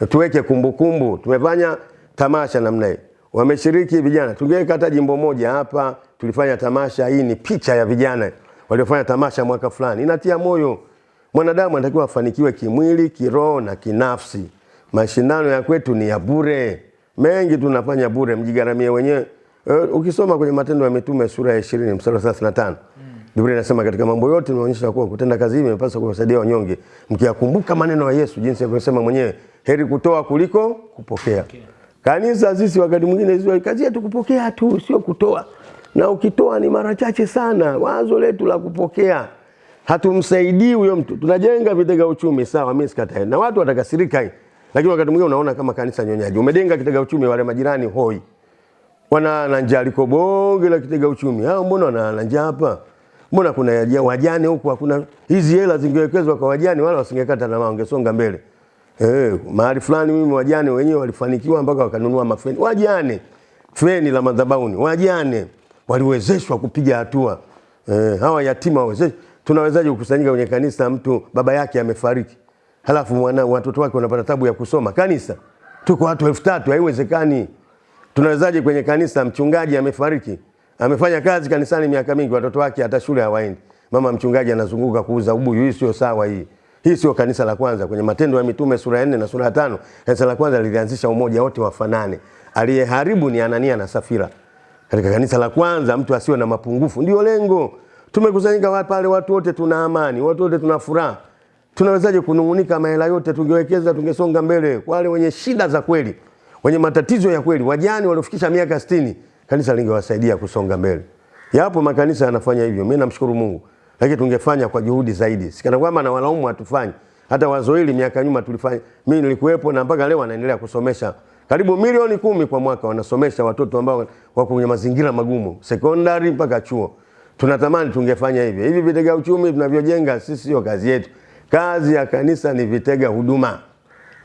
tuweke kumbukumbu. Tumefanya tamasha namna hii, wameshiriki vijana, tungeweka hata jimbo moja hapa, tulifanya tamasha. Hii ni picha ya vijana waliofanya tamasha mwaka fulani, inatia moyo. Mwanadamu anatakiwa afanikiwe kimwili, kiroho na kinafsi. Mashindano ya kwetu ni ya bure, mengi tunafanya bure, mjigaramie wenyewe. Uh, ukisoma kwenye Matendo ya Mitume sura ya 20 mstari wa 35 Biblia inasema katika mambo yote inaonyesha kuwa kutenda kazi hii imepaswa kuwasaidia wanyonge, mkiyakumbuka maneno ya Yesu jinsi alivyosema mwenyewe, heri kutoa kuliko kupokea. Kanisa sisi wakati mwingine sisi kazi yetu kupokea tu, sio kutoa, na ukitoa ni mara chache sana. Wazo letu la kupokea hatumsaidii huyo mtu. Tunajenga vitega uchumi, sawa, mimi sikatai, na watu watakasirika, lakini wakati mwingine unaona kama kanisa nyonyaji. Umejenga kitega uchumi, wale majirani hoi wana na njaa liko bonge la kitega uchumi. Hao mbona wana na njaa hapa? Mbona kuna wajane huku hakuna hizi hela zingewekezwa kwa wajane wala wasingekata tamaa wangesonga mbele. Eh, mahali fulani mimi wajane wenyewe walifanikiwa mpaka wakanunua mafeni. Wajane feni la madhabahuni. Wajane waliwezeshwa kupiga hatua. Eh, hawa yatima wawezeshwa. Tunawezaje kukusanyika kwenye kanisa mtu baba yake amefariki? Halafu mwana watoto wake wanapata tabu ya kusoma. Kanisa tuko watu elfu tatu haiwezekani. Tunawezaje kwenye kanisa mchungaji amefariki, amefanya kazi kanisani miaka mingi, watoto wake hata shule hawaendi, mama mchungaji anazunguka kuuza ubuyu. Hii sio sawa. Hii hii sio kanisa la kwanza. Kwenye Matendo ya Mitume sura ya 4 na sura ya tano, kanisa la kwanza lilianzisha umoja, wote wafanane. Aliyeharibu ni Anania na Safira. Katika kanisa la kwanza mtu asiwe na mapungufu, ndio lengo. Tumekusanyika pale, watu wote tuna amani, watu wote tuna furaha. Tunawezaje kunung'unika? Mahela yote tungewekeza, tungesonga mbele. Wale wenye shida za kweli wenye matatizo ya kweli, wajane waliofikisha miaka 60, kanisa lingewasaidia kusonga mbele. Yapo makanisa yanafanya hivyo, mimi namshukuru Mungu, lakini tungefanya kwa juhudi zaidi. Sikana kwamba na walaumu hatufanyi. Hata wazo hili miaka nyuma tulifanya, mimi nilikuwepo na mpaka leo wanaendelea kusomesha karibu milioni kumi kwa mwaka, wanasomesha watoto ambao wako kwenye mazingira magumu, sekondari mpaka chuo. Tunatamani tungefanya hivyo. Hivi vitega uchumi tunavyojenga sisi sio kazi yetu. Kazi ya kanisa ni vitega huduma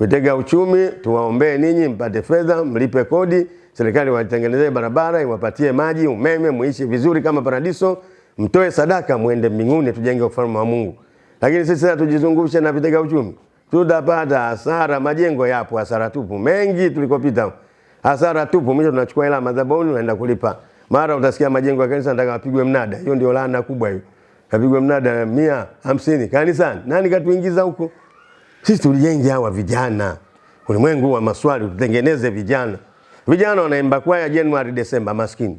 vitega uchumi, tuwaombee ninyi mpate fedha, mlipe kodi, serikali watengenezee barabara, iwapatie maji, umeme, muishi vizuri kama paradiso, mtoe sadaka, muende mbinguni, tujenge ufalme wa Mungu. Lakini sisi sasa tujizungushe na vitega uchumi, tutapata hasara. Majengo yapo, hasara tupu, mengi tulikopita, hasara tupu. Mwisho tunachukua hela madhabahuni, unaenda kulipa. Mara utasikia majengo ya kanisa nataka apigwe mnada. Hiyo ndio laana kubwa hiyo, kapigwe mnada mia hamsini kanisani. Nani katuingiza huko? Sisi tulijenge hawa vijana, ulimwengu wa maswali, tutengeneze vijana. Vijana wanaimba kwaya Januari, Desemba, maskini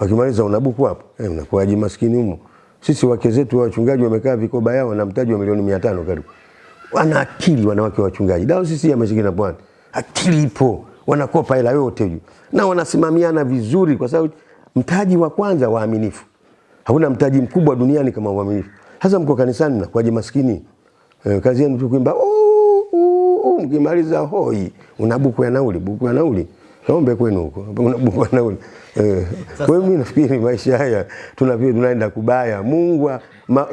wakimaliza unabuku hapo eh, unakuwaje maskini humo? Sisi wake zetu wachungaji wamekaa vikoba yao na mtaji wa milioni 500 karibu. Wana akili wanawake wa wachungaji. Dao sisi ya Michigan bwana. Akili ipo. Wanakopa hela yote juu. Na wanasimamiana vizuri kwa sababu mtaji wa kwanza waaminifu. Hakuna mtaji mkubwa duniani kama uaminifu. Sasa mko kanisani na kwaje maskini? Eh, kazi yenu tu kuimba "Oh, oh, oh," mkimaliza hoi una buku ya nauli, buku ya nauli. Kaombe kwenu huko. Una buku ya nauli. Eh, kwa hiyo mimi nafikiri maisha haya tunavyo tunaenda kubaya. Mungu ma,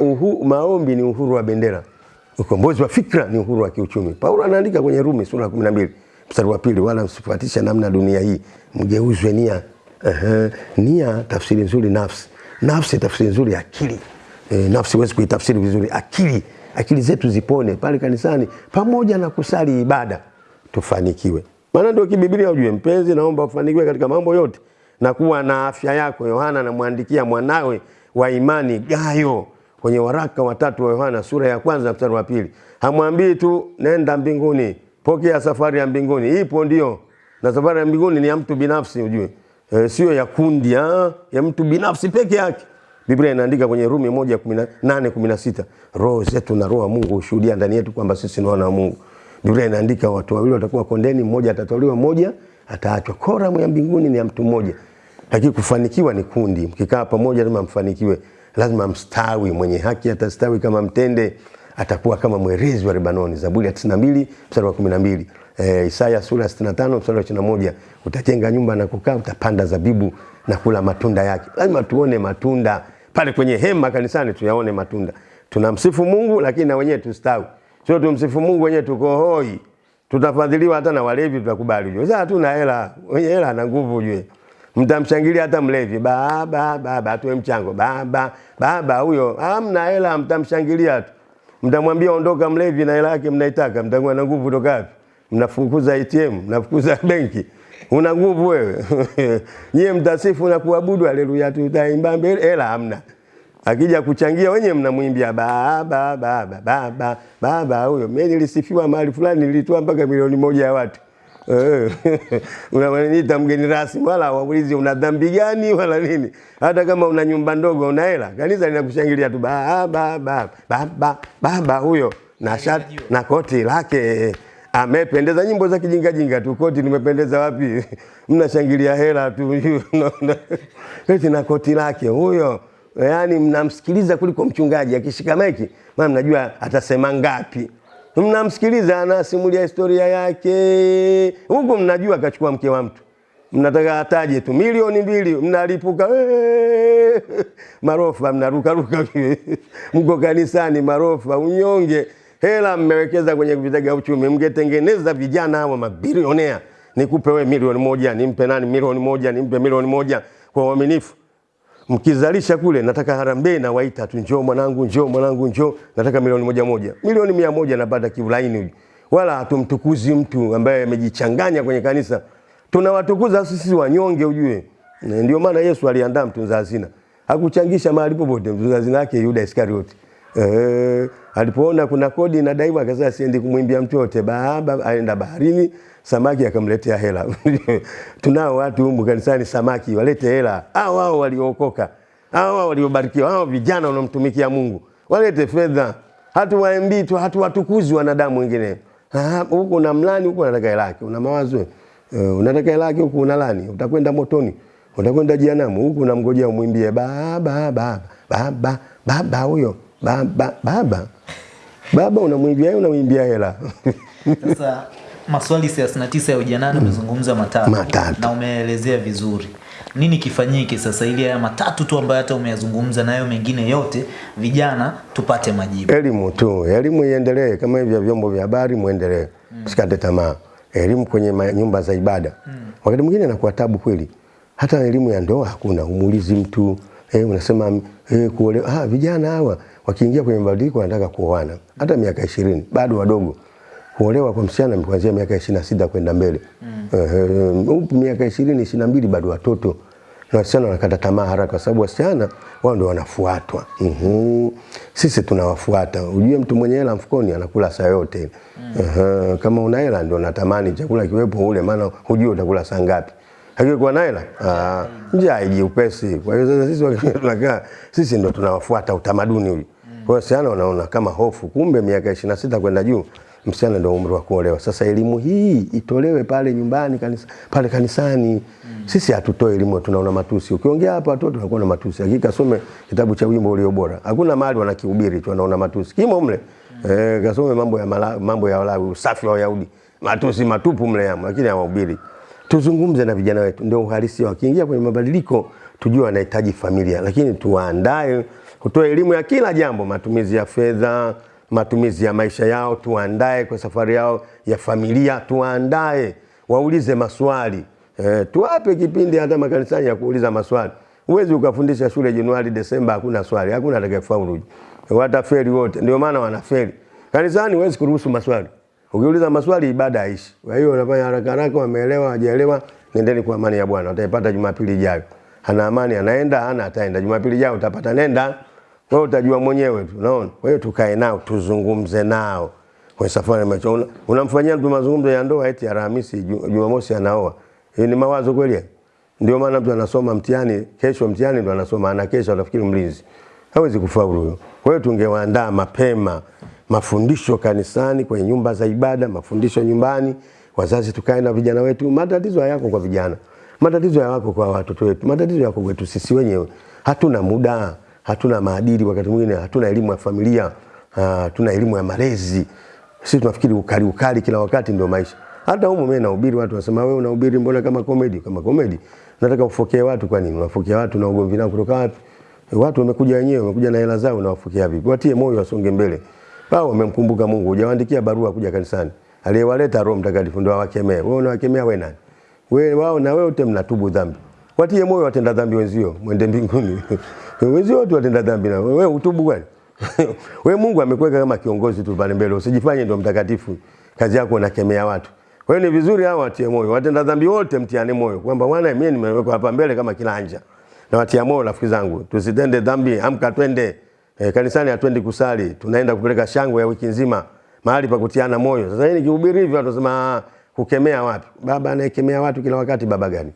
maombi ni uhuru wa bendera. Ukombozi wa fikra ni uhuru wa kiuchumi. Paulo anaandika kwenye Rumi sura ya 12 mstari wa pili, wala msifuatishe namna dunia hii, mgeuzwe nia. Ehe, nia tafsiri nzuri nafsi. Nafsi tafsiri nzuri akili. E, nafsi huwezi kuitafsiri vizuri. Akili, akili zetu zipone pale kanisani, pamoja na kusali ibada, tufanikiwe. Maana ndio kibiblia, ujue mpenzi, naomba ufanikiwe katika mambo yote na kuwa na afya yako. Yohana anamwandikia mwanawe wa imani Gayo, kwenye waraka watatu wa Yohana sura ya kwanza mstari wa pili hamwambii tu nenda mbinguni, pokea safari ya mbinguni. Ipo ndio, na safari ya mbinguni ni ya mtu binafsi, ujue e, sio ya kundi ha? ya mtu binafsi peke yake. Biblia inaandika kwenye Rumi moja nane kumi na sita roho zetu na roho wa Mungu hushuhudia ndani yetu kwamba sisi ni wana wa Mungu. Biblia inaandika watu wawili watakuwa kondeni, mmoja atatolewa, mmoja ataachwa. Koramu ya mbinguni ni ya mtu mmoja, lakini kufanikiwa ni kundi. Mkikaa pamoja lazima mfanikiwe, lazima mstawi. Mwenye haki atastawi kama mtende, atakuwa kama mwerezi wa Lebanoni. Zaburi ya 92 mstari wa 12. E, Isaya sura ya 65 mstari wa 21. Utajenga nyumba na kukaa, utapanda zabibu na kula matunda yake. Lazima tuone matunda pale kwenye hema kanisani, tuyaone matunda. Tunamsifu Mungu, lakini na wenyewe tustawi. Sio tumsifu Mungu wenyewe tuko hoi, tutafadhiliwa hata na walevi, tutakubali. Sasa hatuna hela, wenye hela ana nguvu ujue. Mtamshangilia hata mlevi, baba baba, atoe mchango, baba baba, huyo hamna hela, mtamshangilia tu. Mtamwambia ondoka mlevi, na hela yake mnaitaka, mtakuwa na nguvu kutoka wapi? Mnafukuza ATM, mnafukuza benki, una nguvu wewe nyie mtasifu na kuabudu, haleluya, tutaimba mbele, hela hamna akija kuchangia wenyewe mnamwimbia baba baba baba baba. Huyo mimi nilisifiwa mahali fulani, nilitoa mpaka milioni moja ya watu unaniita mgeni rasmi, wala waulizi una dhambi gani wala nini. Hata kama una nyumba ndogo, una hela, kanisa linakushangilia tu baba baba baba baba. Huyo na shati na koti lake amependeza. Nyimbo za kijinga jinga tu, koti nimependeza wapi? Mnashangilia hela tu eti na koti lake huyo yaani mnamsikiliza kuliko mchungaji akishika maiki, maana mnajua atasema ngapi. Mnamsikiliza anasimulia historia yake, huku mnajua akachukua mke wa mtu, mnataka ataje tu. Milioni mbili, mnalipuka. Marofa, mnarukaruka. Mko kanisani, marofa, unyonge, hela mmewekeza kwenye vitega uchumi. Mngetengeneza vijana hawa mabilionea, nikupe we milioni moja, nimpe nani milioni moja, nimpe milioni moja. Kwa uaminifu mkizalisha kule, nataka harambee na waita tu, njoo mwanangu, njoo mwanangu, njoo, nataka milioni moja moja, milioni mia moja napata kiulaini. Wala hatumtukuzi mtu ambaye amejichanganya kwenye kanisa, tunawatukuza sisi wanyonge, ujue. Ndio maana Yesu aliandaa mtunza hazina, hakuchangisha mahali popote. Mtunza hazina yake Yuda Iskarioti. Eh, alipoona kuna kodi inadaiwa, akasema siendi kumwimbia mtu yote, baba aenda baharini samaki akamletea hela. Tunao watu humu kanisani samaki walete hela. Hao wao waliookoka, hao wao waliobarikiwa, hao vijana wanaomtumikia Mungu walete fedha. Hatuwaambii tu, hatuwatukuzi wanadamu wengine. huko na mlani, huko unataka hela yake, una mawazo uh, unataka hela yake, huku unalani, utakwenda motoni, utakwenda jehanamu. huko unamgojea umwimbie baba baba baba baba, huyo baba baba baba, unamwimbia unamwimbia hela
Sasa maswali 39 ya ujanani umezungumza matatu,
Matatu.
na umeelezea vizuri nini kifanyike sasa ili haya matatu tu ambayo hata umeyazungumza nayo mengine yote vijana tupate majibu.
Elimu tu, elimu iendelee kama hivyo vyombo vya habari muendelee. mm. sikate tamaa. Elimu kwenye nyumba za ibada. mm. Wakati mwingine inakuwa tabu kweli. Hata elimu ya ndoa hakuna, umuulizi mtu eh, unasema eh, kuolewa. Ah, vijana hawa wakiingia kwenye mabadiliko wanataka kuoana. Hata miaka ishirini bado wadogo. Kuolewa kwa msichana kuanzia miaka 26 kwenda mbele. Mm. Uh, miaka 20 22 bado watoto na wasichana wanakata tamaa haraka kwa sababu wasichana wao ndio wanafuatwa. Uhum. Sisi tunawafuata. Ujue mtu mwenye hela mfukoni anakula saa yote. Uhum. Kama una hela ndio natamani chakula kiwepo ule, maana hujui utakula saa ngapi. Lakini kwa na hela ah, njaa haiji upesi. Kwa hiyo sasa sisi tunakaa sisi ndio tunawafuata utamaduni huyu. Kwa hiyo wasichana wanaona kama hofu, kumbe miaka 26 kwenda juu msichana ndio umri wa kuolewa. Sasa elimu hii itolewe pale nyumbani kanisa, pale kanisani. Mm. Sisi hatutoe elimu, tunaona matusi. Ukiongea hapa watoto wanakuwa na matusi. Hakika some kitabu cha wimbo ulio bora. Hakuna mahali wanakihubiri tu wanaona matusi. Kimo mle. Mm. Eh, kasome mambo ya mala, mambo ya Walawi, usafi wa Wayahudi. Matusi matupu mle yamo, lakini hawahubiri. Tuzungumze na vijana wetu, ndio uhalisia. Wakiingia kwenye mabadiliko, tujue wanahitaji familia, lakini tuwaandae kutoa elimu ya kila jambo, matumizi ya fedha, matumizi ya maisha yao, tuandae kwa safari yao ya familia, tuandae waulize maswali e, tuwape kipindi hata makanisani ya kuuliza maswali. Huwezi ukafundisha shule Januari Desemba hakuna swali, hakuna atakayefaulu, watafeli wote. Ndio maana wanafeli kanisani. Huwezi kuruhusu maswali, ukiuliza maswali ibada haishi. Kwa hiyo unafanya haraka haraka, wameelewa hawajaelewa, nendeni kwa amani ya Bwana, utaipata Jumapili ijayo. Ana amani anaenda, ana ataenda. Jumapili ijayo utapata, nenda Wewe utajua mwenyewe tu, unaona. Kwa hiyo tukae nao, tuzungumze nao kwenye safari maisha. Unamfanyia mtu mazungumzo ya ndoa eti Alhamisi, Jumamosi anaoa. Hii ni mawazo kweli? Ndio maana mtu anasoma mtihani, kesho mtihani ndo anasoma, ana kesho anafikiri mlinzi. Hawezi kufaulu huyo. Kwa hiyo tungewaandaa mapema mafundisho kanisani, kwenye nyumba za ibada, mafundisho nyumbani, wazazi tukae na vijana wetu. Matatizo hayako kwa vijana, matatizo yako kwa watoto wetu, matatizo yako kwetu sisi wenyewe. Hatuna muda, hatuna maadili, wakati mwingine hatuna elimu ya familia, ah, hatuna elimu ya malezi. Sisi tunafikiri ukali ukali kila wakati ndio maisha. Hata huko mimi nahubiri watu wasema wewe unahubiri mbona kama comedy? Kama comedy. Nataka ufokee watu kwa nini? Unafokea watu na ugomvi nao kutoka wapi? Watu wamekuja wenyewe, wamekuja na hela zao na wafokea vipi? Watie moyo wasonge mbele. Wao wamemkumbuka Mungu, hujawaandikia barua kuja kanisani. Aliyewaleta Roho Mtakatifu ndio awakemee. Wewe unawakemea wewe nani? Wewe wao na wewe wote mnatubu dhambi. Watie moyo watenda dhambi wenzio, mwende mbinguni. wenzio wote watenda dhambi na wewe utubu kwani? wewe Mungu amekuweka kama kiongozi tu pale mbele, usijifanye ndio mtakatifu. Kazi yako unakemea watu. Kwa hiyo ni vizuri hao watie moyo, watenda dhambi wote mtiane moyo kwamba bwana, mimi nimewekwa hapa mbele kama kilanja. Na watia moyo rafiki zangu, tusitende dhambi, amka twende e, kanisani, hatuendi kusali, tunaenda kupeleka shangwe ya wiki nzima, mahali pa kutiana moyo. Sasa hii nikihubiri hivi watu wasema "Ah, kukemea wapi? Baba anayekemea watu kila wakati, baba gani?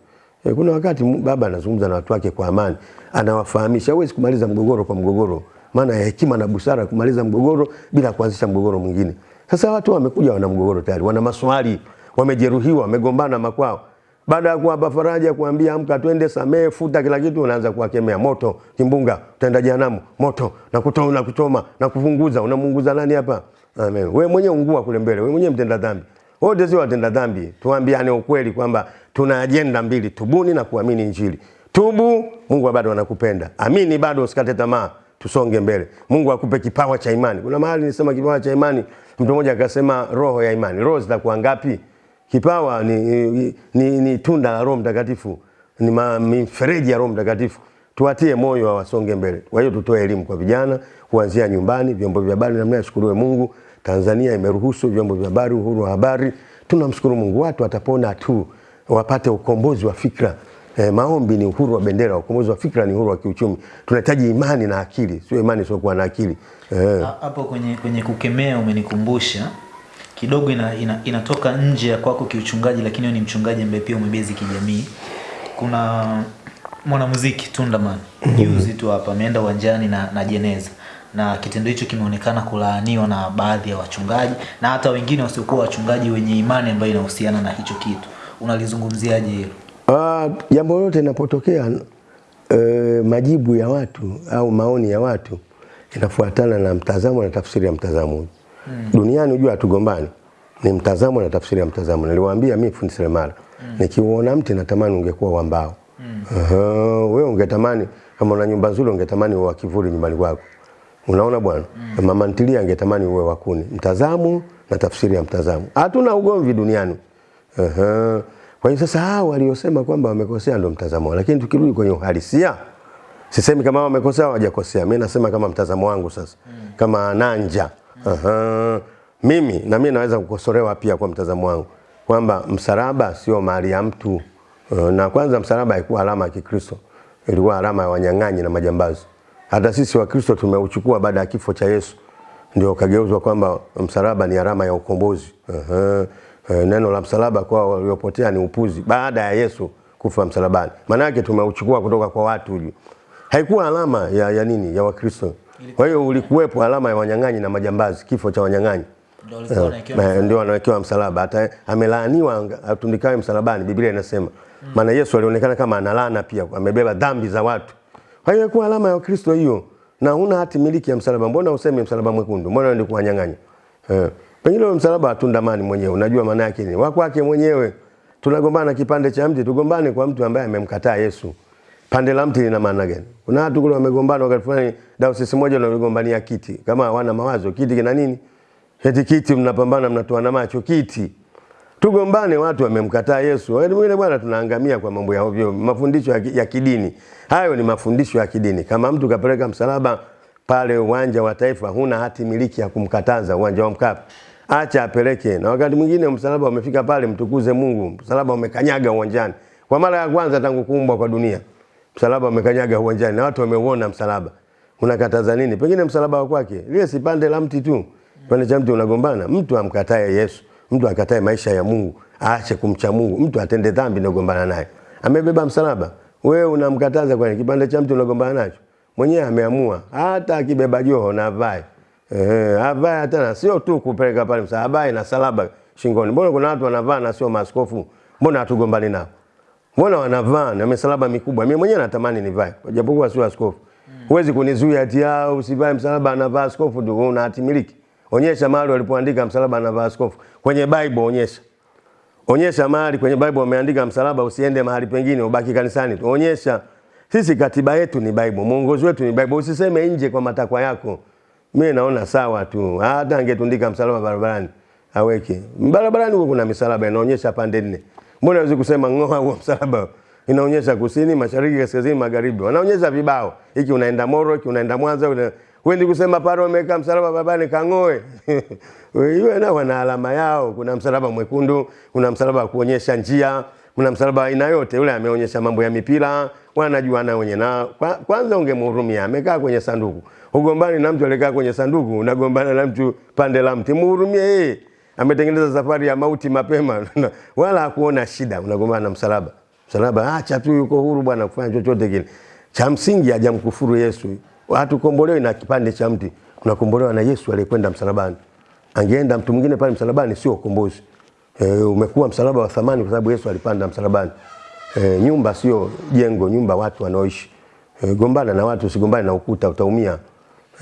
E, kuna wakati baba anazungumza na watu wake kwa amani, anawafahamisha. Huwezi kumaliza mgogoro kwa mgogoro, maana ya hekima na busara kumaliza mgogoro bila kuanzisha mgogoro mwingine. Sasa watu wamekuja wana mgogoro tayari, wana maswali, wamejeruhiwa, wamegombana makwao. Baada ya kuwapa faraja, kuambia amka, twende, samehe, futa kila kitu, unaanza kuwakemea moto, kimbunga, utaenda jehanamu, moto na kutoa na kuchoma na kufunguza. Unamunguza nani hapa? Amen. Wewe mwenyewe ungua kule mbele, wewe mwenyewe mtenda dhambi. Wote sio watenda dhambi. Tuambiane ukweli kwamba tuna ajenda mbili, tubuni na kuamini Injili. Tubu, Mungu bado anakupenda. Amini bado, usikate tamaa. Tusonge mbele. Mungu akupe kipawa cha imani. Kuna mahali nisema kipawa cha imani, mtu mmoja akasema roho ya imani. Roho zitakuwa ngapi? Kipawa ni, ni, ni, ni tunda la Roho Mtakatifu, ni mifereji ya Roho Mtakatifu. Tuwatie moyo wasonge mbele. Kwa hiyo tutoe elimu kwa vijana kuanzia nyumbani, vyombo vya habari. Namna shukuriwe Mungu, Tanzania imeruhusu vyombo vya habari, uhuru wa habari. Tunamshukuru Mungu, watu watapona tu, wapate ukombozi wa fikra. E, maombi ni uhuru wa bendera, ukombozi wa fikra ni uhuru wa kiuchumi. Tunahitaji imani na akili, sio imani sio kuwa na akili.
hapo. E, kwenye kwenye kukemea umenikumbusha kidogo ina, ina, inatoka nje ya kwako kiuchungaji lakini ni mchungaji ambaye pia umebezi kijamii kuna mwanamuziki Tundaman juzi tu hapa ameenda uwanjani na, na jeneza na kitendo hicho kimeonekana kulaaniwa na baadhi ya wachungaji na hata wengine wasiokuwa wachungaji wenye imani ambayo inahusiana na hicho kitu unalizungumziaje hilo
Ah, jambo lolote linapotokea e, majibu ya watu au maoni ya watu inafuatana na mtazamo na tafsiri ya mtazamo. Mm. Duniani unajua hatugombani. Ni mtazamo na tafsiri ya mtazamo. Niliwaambia mimi fundi seremala. Mm. Nikiuona mti natamani ungekuwa wa mbao. Mm. Uh, -huh. wewe ungetamani kama una nyumba nzuri ungetamani wa kivuli nyumbani kwako. Unaona bwana? Mm. Mama ntilia angetamani uwe wakuni. Mtazamu Mtazamo na tafsiri ya mtazamo. Hatuna ugomvi duniani. Uh -huh. Kwa hiyo sasa hao waliosema kwamba wamekosea ndio mtazamo, lakini tukirudi kwenye uhalisia, sisemi kama wamekosea hawajakosea. Mimi nasema kama mtazamo wangu sasa, Mm. kama nanja. -huh. Mimi na mimi naweza kukosolewa pia kwa mtazamo wangu kwamba msalaba sio mali ya mtu. Uh, Na kwanza msalaba haikuwa alama ya Kikristo, ilikuwa alama ya wanyang'anyi na majambazi. Hata sisi Wakristo tumeuchukua baada ya kifo cha Yesu ndio kageuzwa kwamba msalaba ni alama ya ukombozi. Aha. Eh, Neno la msalaba kwa waliopotea ni upuzi baada ya Yesu kufa msalabani. Maana yake tumeuchukua kutoka kwa watu uli. Haikuwa alama ya, ya nini ya Wakristo. Kwa hiyo ulikuwepo alama ya wanyang'anyi na majambazi, kifo cha wanyang'anyi.
Ndio
Eh, ndio anawekewa msalaba. Hata amelaaniwa atundikawe msalabani, Biblia inasema. Maana mm. Yesu alionekana kama analana pia, amebeba dhambi za watu. Ilikuwa alama ya Kristo hiyo. Na huna hati miliki ya msalaba. Mbona useme msalaba mwekundu? Mbona ndio kuwanyang'anya? Eh. Pengine msalaba hatundamani mwenyewe. Unajua maana yake ni wako wake mwenyewe. Tunagombana kipande cha mti, tugombane kwa mtu ambaye amemkataa Yesu. Pande la mti lina maana gani? Kuna watu kule wamegombana wakati fulani dayosisi moja na wamegombania kiti. Kama hawana mawazo, kiti kina nini? Heti kiti mnapambana mnatoana macho kiti. Tugombane watu wamemkataa Yesu. Wakati mwingine bwana tunaangamia kwa mambo ya ovyo, mafundisho ya, kidini. Hayo ni mafundisho ya kidini. Kama mtu kapeleka msalaba pale uwanja wa taifa, huna hati miliki ya kumkataza uwanja wa Mkapa. Acha apeleke. Na wakati mwingine msalaba umefika pale, mtukuze Mungu. Msalaba umekanyaga uwanjani. Kwa mara ya kwanza tangu kuumbwa kwa dunia. Msalaba umekanyaga uwanjani na watu wameuona msalaba. unakataza nini? Pengine msalaba wa kwake lile sipande la mti tu, pande cha mti unagombana. Mtu amkatae Yesu, mtu akatae maisha ya Mungu, aache kumcha Mungu, mtu atende dhambi na kugombana naye. Amebeba msalaba, wewe unamkataza kwani? Kipande cha mtu unagombana nacho, mwenyewe ameamua, hata akibeba joho na avae eh, avae hata na sio tu kupeleka pale msalaba, na salaba shingoni. Mbona kuna watu wanavaa na sio maaskofu? Mbona hatugombani nao? Mbona wanavaa na misalaba mikubwa? Mimi mwenyewe natamani nivae, japokuwa sio askofu. Huwezi kunizuia ati yao usivae msalaba anavaa askofu ndio una hati miliki. Onyesha mahali walipoandika msalaba na askofu. Kwenye Bible onyesha. Onyesha mahali kwenye Bible wameandika msalaba usiende mahali pengine ubaki kanisani tu. Onyesha. Sisi katiba yetu ni Bible, mwongozo wetu ni Bible. Usiseme nje kwa matakwa yako. Mimi naona sawa tu. Hata angetundika msalaba barabarani aweke. Barabarani huko kuna misalaba inaonyesha pande nne. Mbona hawezi kusema ng'oa huo msalaba? Inaonyesha kusini, mashariki, kaskazini, magharibi. Wanaonyesha vibao. Hiki unaenda Moro, hiki unaenda Mwanza, una... Wendi kusema pale wameweka msalaba babani kang'oe. Hiyo na wana alama yao. Kuna msalaba mwekundu, kuna msalaba wa kuonyesha njia, kuna msalaba aina yote. Yule ameonyesha mambo ya mipira, wanajua na wenye na kwa, kwanza ungemhurumia. Amekaa kwenye sanduku. Ugombani na mtu alikaa kwenye sanduku, unagombana na mtu pande la mti. Mhurumie yeye ametengeneza safari ya mauti mapema wala hakuona shida, unagombana na msalaba. Msalaba acha tu, yuko huru bwana kufanya chochote kile. Cha msingi hajamkufuru Yesu. Hatukombolewi na kipande cha mti, tunakombolewa na Yesu aliyekwenda msalabani. Angeenda mtu mwingine pale msalabani, sio ukombozi. E, umekuwa msalaba wa thamani kwa sababu Yesu alipanda msalabani. E, nyumba sio jengo, nyumba watu wanaoishi. E, gombana na watu, usigombane na ukuta, utaumia.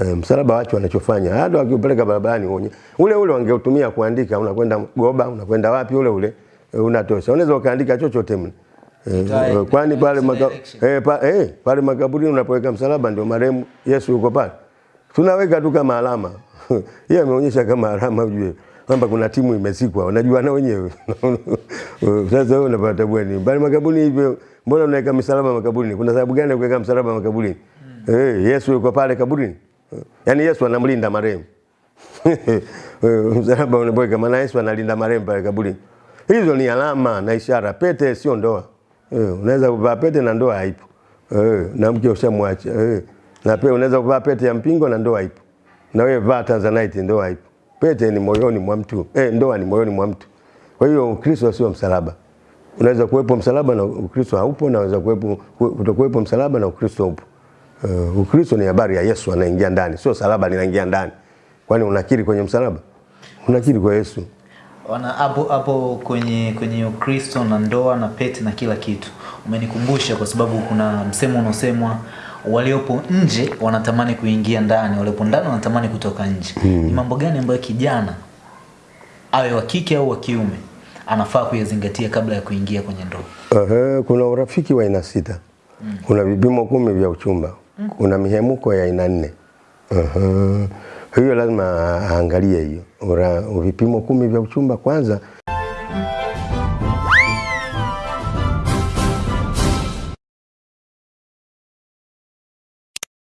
E, msalaba watu wanachofanya hata wakiupeleka barabarani uonye ule ule wangeutumia kuandika, unakwenda Goba, unakwenda wapi, ule ule unatosha. Unaweza ukaandika chochote mle e, kwani pale maka, eh, pa, eh, pale makaburini unapoweka msalaba ndio marehemu Yesu yuko pale, tunaweka tu kama alama yeye ameonyesha kama alama, ujue kwamba kuna timu imezikwa, unajua na wenyewe sasa wewe unapata bweni pale makaburini hivyo, mbona unaweka msalaba makaburini? Kuna sababu gani ya kuweka msalaba makaburini? Hmm. Eh, Yesu yuko pale kaburini. Yaani Yesu anamlinda marehemu. Msalaba unapoweka maana Yesu analinda marehemu pale kaburini. Hizo ni alama na ishara. Pete sio ndoa. Eh, unaweza kuvaa pete na ndoa haipo. Eh, na mke ushamwacha. Eh, na pia unaweza kuvaa pete ya mpingo na ndoa haipo. Na wewe vaa Tanzanite ndoa haipo. Pete ni moyoni mwa mtu. Eh, ndoa ni moyoni mwa mtu. Kwa hiyo Ukristo sio msalaba. Unaweza kuwepo msalaba na Ukristo haupo, na unaweza kuwepo kutokuwepo msalaba na Ukristo upo. Uh, Ukristo ni habari ya Yesu anaingia ndani, sio salaba linaingia ndani. Kwani unakiri kwenye msalaba? Unakiri kwa Yesu.
Wana hapo hapo kwenye kwenye Ukristo na ndoa na pete na kila kitu. Umenikumbusha kwa sababu kuna msemo unaosemwa waliopo nje wanatamani kuingia ndani, waliopo ndani wanatamani kutoka nje. Hmm. Ni mambo gani ambayo kijana awe wa kike au wa kiume anafaa kuyazingatia kabla ya kuingia kwenye ndoa?
Uh, kuna urafiki wa aina sita. Hmm. Kuna vipimo kumi vya uchumba. Hmm. Kuna mihemuko ya aina nne. Uh, hiyo lazima aangalie hiyo. Vipimo kumi vya uchumba kwanza